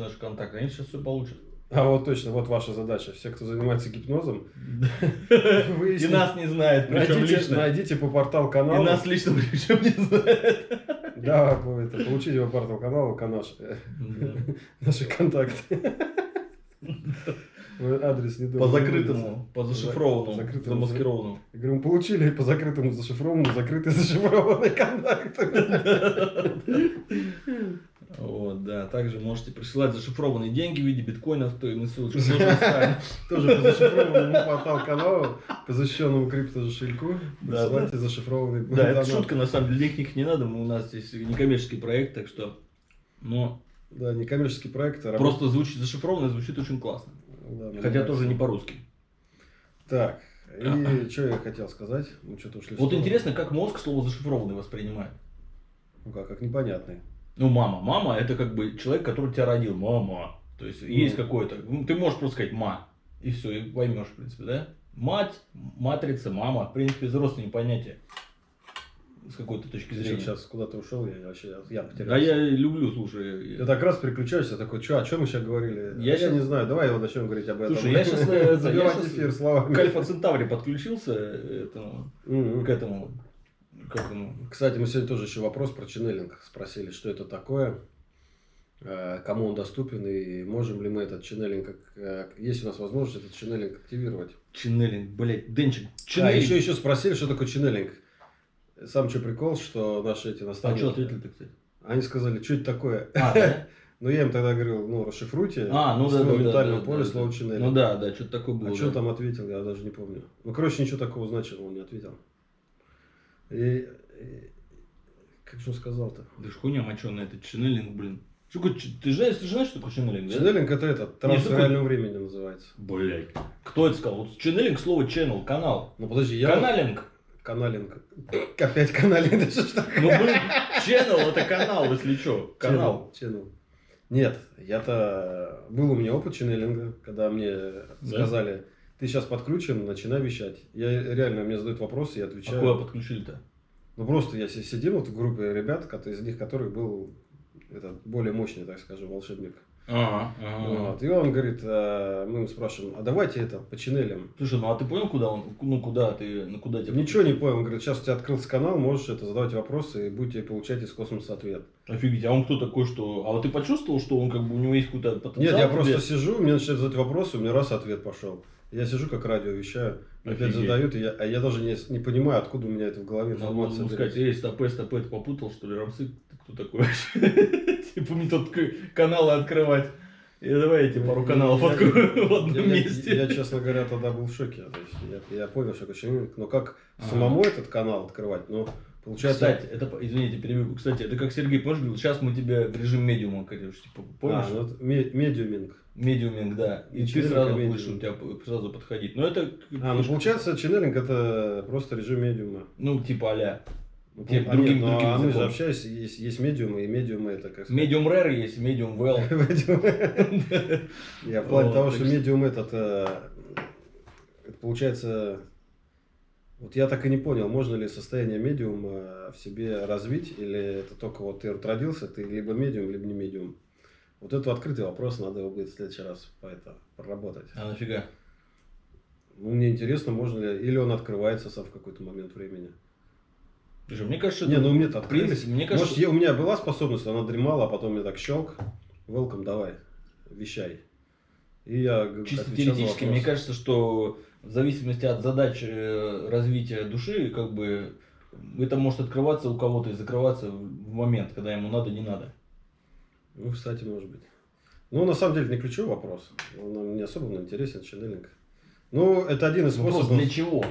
наш контакт, они сейчас все получат. А вот точно, вот ваша задача. Все, кто занимается гипнозом, И нас не знает, причем найдите, лично. найдите по портал И каналу. нас лично причем не знает. Да, по- это, получите по портал канала канаш, э, Да. наши контакты. Адрес не По закрытому, по За- зашифрованному, закрытому. замаскированному. Я говорю, мы получили по закрытому зашифрованному, закрытый зашифрованный контакт. Да. Также можете присылать зашифрованные деньги в виде биткоинов, то и на ссылочку тоже по зашифрованному портал каналу, по защищенному криптокошельку. Да, Присылайте зашифрованный Да, это шутка, на самом деле, денег не надо, у нас здесь некоммерческий проект, так что... Но Да, некоммерческий проект. а просто звучит зашифрованно, звучит очень классно. Хотя тоже не по-русски. Так, и что я хотел сказать? Мы что-то ушли Вот интересно, как мозг слово зашифрованный воспринимает. Ну как, как непонятный. Ну, мама. Мама это как бы человек, который тебя родил. Мама. То есть есть какой-то. ну, Ты можешь просто сказать ма. И все, и поймешь, в принципе, да? Мать, матрица, мама. В принципе, взрослые понятия. С какой-то точки зрения. сейчас куда-то ушел, я вообще я потерялся. Да я люблю, слушай. Я так раз переключаешься, такой, что, о чем мы сейчас говорили? Я Я, щас- не знаю, давай его начнем говорить об этом. Слушай, я щас, э, я Забивать эфир словами. К Альфа Центавре подключился э, Мгм. к этому. К этому. Кстати, мы сегодня тоже еще вопрос про ченнелинг спросили, что это такое, э, кому он доступен и можем ли мы этот ченнелинг, э, есть у нас возможность этот ченнелинг активировать. Ченнелинг, блять, Денчик. А Ченнелинг. еще, еще спросили, что такое ченнелинг. Сам что прикол, что наши эти А наставники... что ответили-то, кстати? Они сказали, что это такое? А, да? Ну, я им тогда говорил, ну, расшифруйте А, ну да, да, ментального да, поля да, слово да. Ну да, да, что-то такое было. А да. что там ответил, я даже не помню. Ну, короче, ничего такого значимого он не ответил. И, и- как же он сказал-то? Да ж хуйня моченая, это ченнелинг, блин. Что ч- ты, знаешь, ты знаешь, что такое ченнелинг, да? Ченнелинг это этот, трансфер такое- реального времени называется. Блять. Кто это сказал? Вот ченнелинг, слово channel, канал. Ну, подожди, я... Каналинг. Каналинг. Опять каналинг, это что ж такое? Ну, блин, channel это канал, если что. Канал. Ченнел. Нет, я-то... Был у меня опыт ченнелинга, когда мне сказали, ты сейчас подключен, начинай вещать. Я реально, мне задают вопросы, я А отвечаю. куда подключили-то? Ну просто я си- сидел вот в группе ребят, из них которых был этот более мощный, так скажем, волшебник. Ага, ага. Вот. И он говорит, а, мы ему спрашиваем, а давайте это по ченнелям. Слушай, ну а ты понял, куда он, ну куда ты, ну куда тебя? Ничего не понял, он говорит, сейчас у тебя открылся канал, можешь это задавать вопросы и будете получать из космоса ответ. Офигеть, а он кто такой, что... А вот ты почувствовал, что он как бы у него есть какой-то потенциал? Нет, я в просто тебе? сижу, мне начинают задать вопросы, у меня раз ответ пошел. Я сижу как радио вещаю, опять задают, и я, а я даже не, не понимаю, откуда у меня это в голове Надо информация. берется. сказать, эй, стопэ, стопэ, ты попутал, что ли, Рамсы? Ты кто такой вообще? Типа мне тут каналы открывать. И давай я тебе пару каналов Я- открою в одном я- месте. я, честно говоря, тогда был в шоке. То есть я, я понял, что ченнелинг, но как самому этот канал открывать, ну, получается... Кстати, это, извините, перебью. Кстати, это как Сергей, помнишь, говорил, сейчас мы тебе в режим медиума, короче, типа, помнишь? А, ну, ме- медиуминг. Медиуминг, да. И, И ты сразу будешь у тебя сразу подходить. Но это, А, ну получается, ченнелинг это просто режим медиума. ну, типа а Ну, Тем а другим- нет, ну, другим а мы же общаемся, есть, есть медиумы, и медиумы это как сказать, Медиум rare есть, медиум well. Я в плане Вот, того, что медиум этот, э, получается, вот я так и не понял, можно ли состояние медиума в себе развить, или это только вот ты вот родился, ты либо медиум, либо не медиум. Вот это открытый вопрос, надо его будет в следующий раз по это проработать. А нафига? Ну, мне интересно, можно ли, или он открывается сам в какой-то момент времени. Слушай, мне кажется, Не, ну мне то открылись. мне кажется, Может, я- у меня была способность, она дремала, а потом я так щелк, welcome, давай, вещай. И я чисто теоретически, мне кажется, что в зависимости от задач э, развития души, как бы это может открываться у кого-то и закрываться в момент, когда ему надо, не надо. Ну, кстати, может быть. Ну, на самом деле, не ключевой вопрос. Он нам не особо нам интересен, ченнелинг. Ну, это один из Вопрос способов. для чего?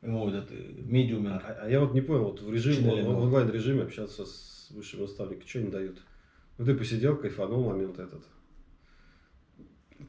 Ему вот это медиуминг. А, а я вот не понял, вот в режиме, в онлайн режиме общаться с высшим наставником, что они дают? Ну, ты посидел, кайфанул момент этот.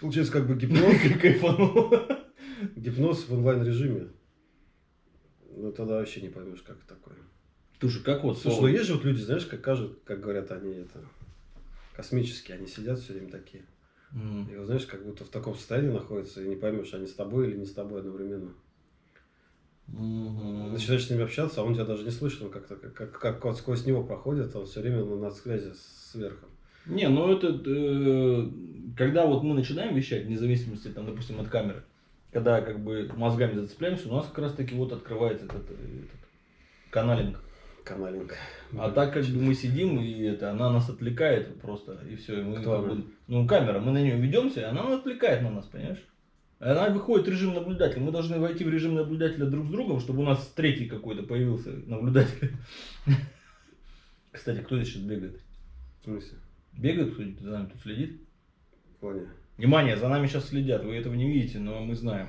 Получается, как бы гипноз, Кайфанул. гипноз в онлайн режиме. Ну, тогда вообще не поймешь, как такое. Слушай, как вот Слушай, ну есть же вот люди, знаешь, как кажут, как говорят они это космические, они сидят все время такие. М. И вот, знаешь, как будто в таком состоянии находятся, и не поймешь, они с тобой или не с тобой одновременно. Мгм. Начинаешь с ними общаться, а он тебя даже не слышит, он как-то как, как, как вот сквозь него проходит, он все время на, на связи с верхом. Не, ну это, э, когда вот мы начинаем вещать, вне зависимости, там, допустим, от камеры, когда как бы мозгами зацепляемся, у нас как раз таки вот открывается этот, этот каналинг. Каналинг. А так как бы мы сидим, и это, она нас отвлекает просто, и все. Мы, Кто как бы, ну, камера, мы на нее ведемся, и она отвлекает на нас, понимаешь? Она выходит в режим наблюдателя. Мы должны войти в режим наблюдателя друг с другом, чтобы у нас третий какой-то появился наблюдатель. Кстати, кто здесь сейчас бегает? В смысле? Бегает кто-нибудь за нами тут следит? В плане? Внимание, за нами сейчас следят. Вы этого не видите, но мы знаем.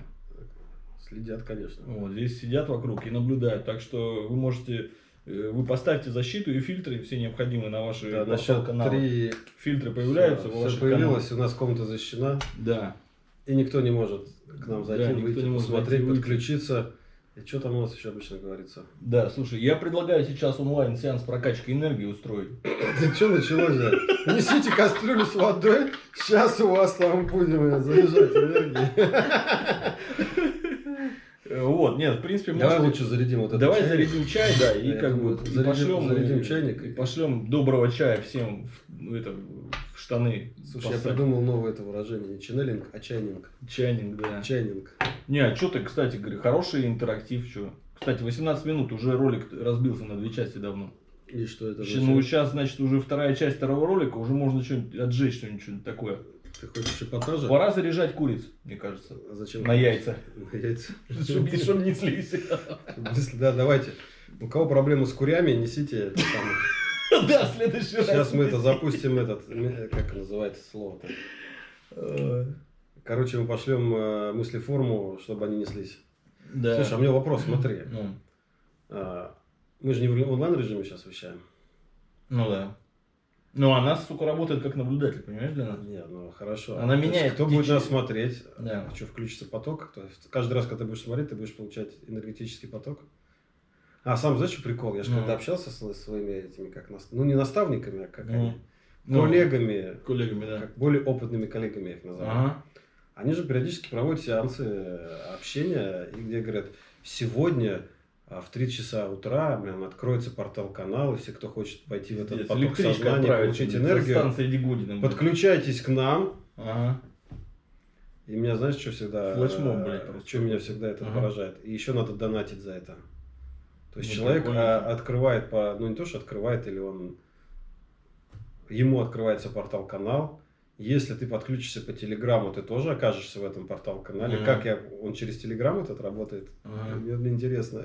Следят, конечно. Вот, здесь сидят вокруг и наблюдают. Так что вы можете, э, вы поставьте защиту и фильтры все необходимые на ваши Да, на счет каналы. три Фильтры появляются ваших всё появилось, у нас комната защищена. Да. и никто не может к нам Да, зайти, никто выйти, не может посмотреть, выйти. подключиться. И что там у нас еще обычно говорится? Да, слушай, я предлагаю сейчас онлайн сеанс прокачки энергии устроить. Ты что началось-то? Несите кастрюлю с водой, сейчас у вас там будем э, заряжать энергией. Э, Вот, нет, в принципе, Давай лучше зарядим вот это. Давай зарядим чай, да, и как бы пошлем, зарядим э, чайник. и пошлем доброго чая всем в, ну, это, в штаны. Слушай, я придумал новое это выражение. Не ченнелинг, а чайнинг. Чайник, да. Чайнинг. Не, а что ты, кстати, говорю, хороший интерактив, что? Кстати, 18 минут, уже ролик разбился на две части давно. И что это означает? ну, сейчас, значит, уже вторая часть второго ролика, уже можно что-нибудь отжечь, что-нибудь что-нибудь такое. Ты хочешь эпатажа? Пора заряжать куриц, мне кажется. А зачем? На яйца. На яйца. Чтобы не. Если- Да, давайте. У кого проблемы с курями, несите это самое. Да, в следующий раз. Сейчас мы это запустим, этот, э, как называется слово-то. Короче, мы пошлем э, мыслеформу, чтобы они неслись. Да. Слушай, а у меня вопрос, смотри. Ну, А, Мы же не в онлайн режиме сейчас вещаем. ну да. Ну, она, сука, работает как наблюдатель, понимаешь, для нас? Не, ну хорошо. Она То есть меняет Кто будет течение. нас смотреть? Да. Что, включится поток? То есть каждый раз, когда ты будешь смотреть, ты будешь получать энергетический поток? А, сам знаешь, что прикол? Я же Ну. когда общался с своими этими, как нас, ну не наставниками, а как Ну. они, Ну, коллегами, Коллегами, да. как более опытными коллегами я их называю. Ага. Они же периодически проводят сеансы э, общения, и где говорят, сегодня а, в 3 часа утра блин, откроется портал канал, и все, кто хочет пойти в этот поток сознания, получить со энергию, подключайтесь к нам. Ага. И меня, знаешь, что всегда... Флешмоб, э, блядь, просто. Что меня всегда это Ага. поражает. И еще надо донатить за это. То есть Ну, человек прикольно. а, открывает по... Ну, не то, что открывает, или он... Ему открывается портал-канал. Если ты подключишься по Телеграмму, ты тоже окажешься в этом портал-канале. Мгм. Как я... Он через Телеграм этот работает? Ага. Мне, мне интересно.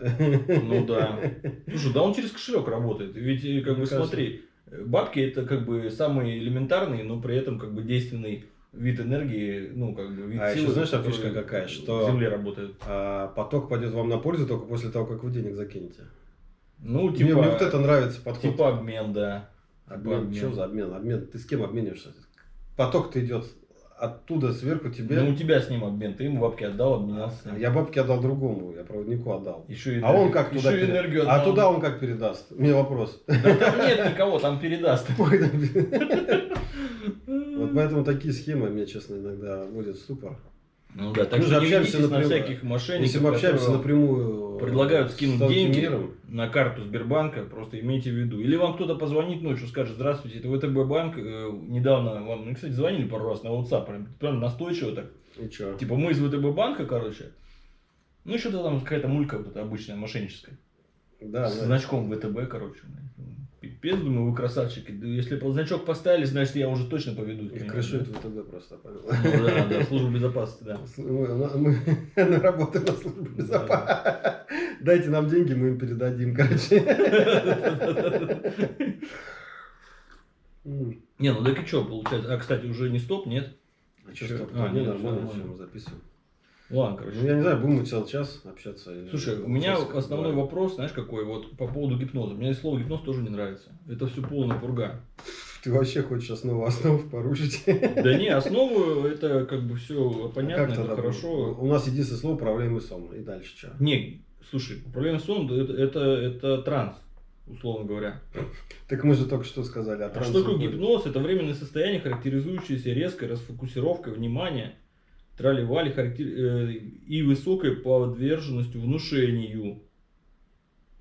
Ну да. Слушай, да он через кошелек работает. Ведь как Мне бы кажется. смотри, бабки это как бы самый элементарный, но при этом как бы действенный вид энергии, ну как бы вид А силы, еще знаешь, который фишка какая, что- Земле работает. А поток пойдет вам на пользу только после того, как вы денег закинете. Ну, Мне, типа, мне вот это нравится подход. типа обмен, да. Обмен. обмен. Что за обмен? Обмен. Ты с кем обмениваешься? Поток-то идет оттуда сверху тебе. Ну, у тебя с ним обмен, ты ему бабки отдал, обменялся ним. Я бабки отдал другому, я проводнику отдал. Еще и А он как еще туда и пере- энергию А отдал. туда он как передаст? У меня вопрос. Да там нет никого, там передаст. Поэтому такие схемы меня, честно, иногда вводят в ступор. Ну да, так Мы же общаемся на всяких мошенников, Если мы общаемся напрямую предлагают с скинуть деньги миром, на карту Сбербанка, просто имейте в виду. Или вам кто-то позвонит ночью, скажет, здравствуйте, это ВТБ банк, э, недавно вам, ну, кстати, звонили пару раз на WhatsApp, прям, прям настойчиво так. и чё? Типа, мы из ВТБ банка, короче. Ну, что-то там какая-то мулька вот эта обычная, мошенническая. Да, С да. значком ВТБ, короче. Пипец, думаю, вы красавчики. Да Если значок поставили, значит, я уже точно поведу. Их крышует ВТБ просто, понял? Ну да, да, служба безопасности, да. Мы, мы- работаем на службе безопасности. Дайте нам деньги, мы им передадим, короче. Не, ну так и что, получается? А, кстати, уже не стоп, нет? А что, стоп? А, А, не нормально. мы записываем. Ладно, короче. Ну, я не знаю, будем мы целый час общаться. или Слушай, у меня основной два. вопрос, знаешь, какой? Вот по поводу гипноза. Мне слово гипноз тоже не нравится. Это все полная пурга. Ты вообще хочешь основу основ порушить? Да не, основу это как бы все А понятно, как это хорошо. будет? У нас единственное слово управляемый сон. И дальше что? Не, слушай, управление сон это, это, это транс, условно говоря. Так мы же только что сказали. А трансе что такое гипноз? Это временное состояние, характеризующееся резкой расфокусировкой внимания, трали-вали характер... э, и высокой подверженностью внушению.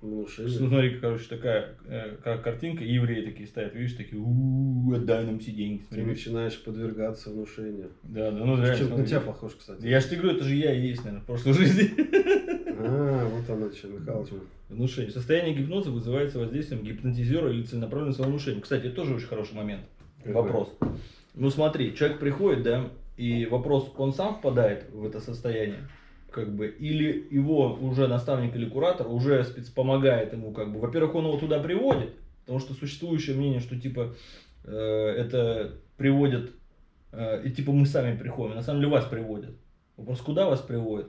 Внушение. Ну, смотри, короче, такая э, как картинка, евреи такие стоят, видишь, такие, у отдай нам все деньги. Ты начинаешь подвергаться внушению. Да, да, ну реально. Чем на тебя похож, кстати. Я же тебе говорю, это же я и есть, наверное, в прошлой жизни. А, вот оно что, Михалыч. Внушение. Состояние гипноза вызывается воздействием гипнотизера или целенаправленного внушения. Кстати, это тоже очень хороший момент. Вопрос. Ну смотри, человек приходит, да, и вопрос, он сам впадает в это состояние, как бы, или его уже наставник или куратор уже спец помогает ему, как бы, во-первых, он его туда приводит, потому что существующее мнение, что типа э, это приводит, э, и типа мы сами приходим, на самом деле вас приводят. Вопрос, куда вас приводят?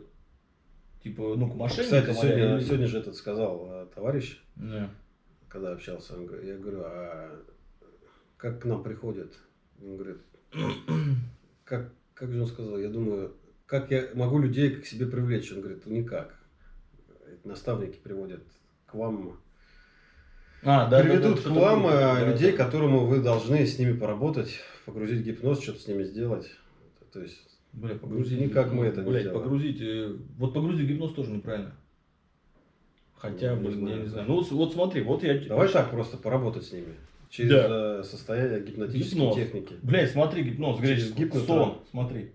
Типа, ну, к мошенникам. Кстати, сегодня, или- сегодня же этот сказал э, товарищ, Да. когда общался, он я говорю, а как к нам приходят? Он говорит, как, как же он сказал, я думаю, как я могу людей к себе привлечь? Он говорит, никак. Это Наставники приводят к вам, А, да, приведут да, да, к вам э, да, людей, да. которому вы должны с ними поработать, погрузить гипноз, что-то с ними сделать. То есть, Бля, погрузить. Никак мы это не Блядь, сделаем. погрузить. э, Вот погрузить гипноз тоже неправильно. Хотя, Ну, не блин, я знаю. не знаю. Ну, вот, вот смотри, вот я. давай так просто поработать с ними. Через Да. э, состояние гипнотической Гипноз. техники. Блядь, смотри, гипноз, греческий. гипноз, Сон, смотри.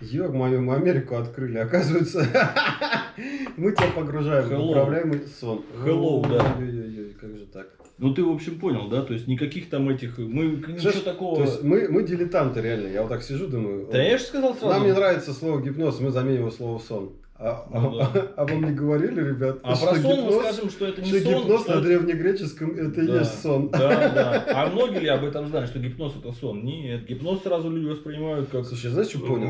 Ё мою, Америку открыли, оказывается. Мы тебя погружаем в Hello. управляемый сон. Hello, да. Ой-ой-ой, как же так? Ну ты, в общем, понял, да? То есть никаких там этих. Мы ничего Слышь, такого. То есть мы, мы дилетанты реально. Я вот так сижу, думаю. Да я же сказал сразу. Нам не нравится слово гипноз, мы заменим его слово сон. А, Ну а- да. а вам не говорили, ребят, А что про сон мы гипноз, скажем, что это не что сон. гипноз что на древнегреческом это и Да, есть сон. Да, да. А многие ли об этом знают, что гипноз это сон? Нет, гипноз сразу люди воспринимают как Слушай, знаешь, что понял?